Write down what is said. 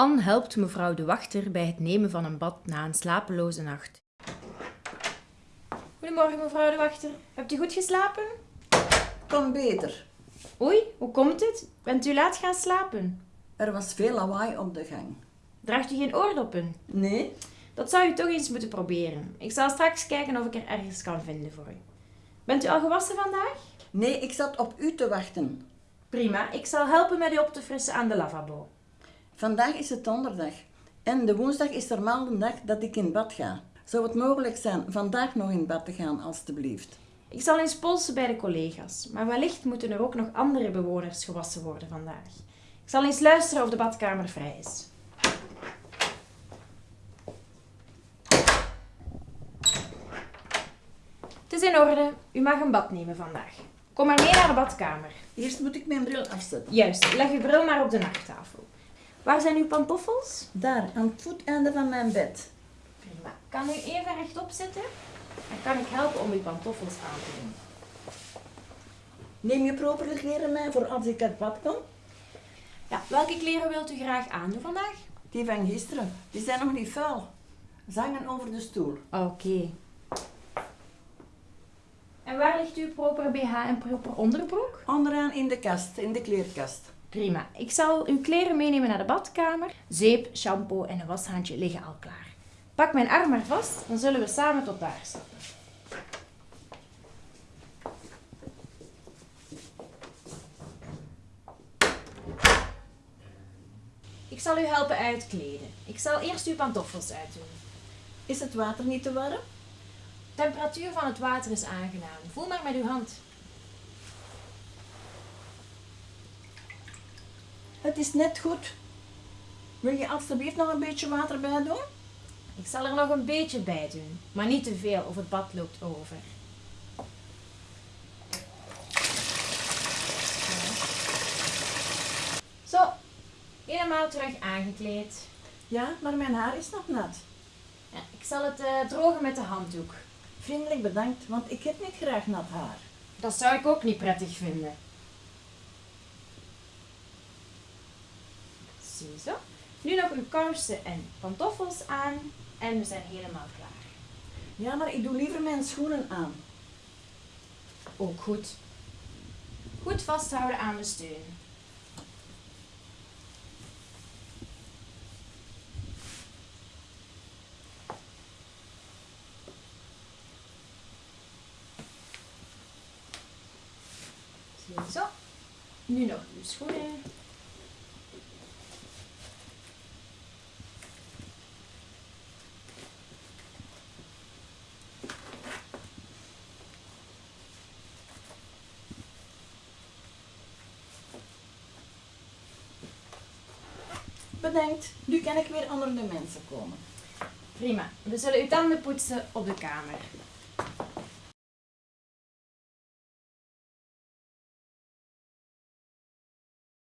Anne helpt mevrouw de wachter bij het nemen van een bad na een slapeloze nacht. Goedemorgen mevrouw de wachter. Hebt u goed geslapen? Kan beter. Oei, hoe komt dit? Bent u laat gaan slapen? Er was veel lawaai op de gang. Draagt u geen oordoppen? Nee? Dat zou u toch eens moeten proberen. Ik zal straks kijken of ik er ergens kan vinden voor u. Bent u al gewassen vandaag? Nee, ik zat op u te wachten. Prima, ik zal helpen met u op te frissen aan de lavabo. Vandaag is het donderdag. En de woensdag is normaal de dag dat ik in bad ga. Zou het mogelijk zijn vandaag nog in bad te gaan, alstublieft? Ik zal eens polsen bij de collega's, maar wellicht moeten er ook nog andere bewoners gewassen worden vandaag. Ik zal eens luisteren of de badkamer vrij is. Het is in orde. U mag een bad nemen vandaag. Kom maar mee naar de badkamer. Eerst moet ik mijn bril afzetten. Juist, leg uw bril maar op de nachttafel. Waar zijn uw pantoffels? Daar, aan het voeteinde van mijn bed. Prima. Kan u even rechtop zitten? Dan kan ik helpen om uw pantoffels aan te doen. Neem je propere kleren mee voor als ik uit bad kom? Ja, welke kleren wilt u graag aandoen vandaag? Die van gisteren, die zijn nog niet vuil. Zangen over de stoel. Oké. En waar ligt uw proper BH en proper onderbroek? Onderaan in de kast, in de kleerkast. Prima. Ik zal uw kleren meenemen naar de badkamer. Zeep, shampoo en een washandje liggen al klaar. Pak mijn arm maar vast, dan zullen we samen tot daar stappen. Ik zal u helpen uitkleden. Ik zal eerst uw pantoffels uitdoen. Is het water niet te warm? De temperatuur van het water is aangenaam. Voel maar met uw hand. Het is net goed. Wil je alstublieft nog een beetje water bij doen? Ik zal er nog een beetje bij doen, maar niet te veel of het bad loopt over. Zo, helemaal terug aangekleed. Ja, maar mijn haar is nog nat. Ja, ik zal het eh, drogen met de handdoek. Vriendelijk bedankt, want ik heb niet graag nat haar. Dat zou ik ook niet prettig vinden. Ziezo. Nu nog uw kousen en pantoffels aan en we zijn helemaal klaar. Ja, maar ik doe liever mijn schoenen aan. Ook goed. Goed vasthouden aan de steun. Zo. Nu nog uw schoenen. Bedankt, nu kan ik weer onder de mensen komen. Prima. We zullen uw tanden poetsen op de kamer.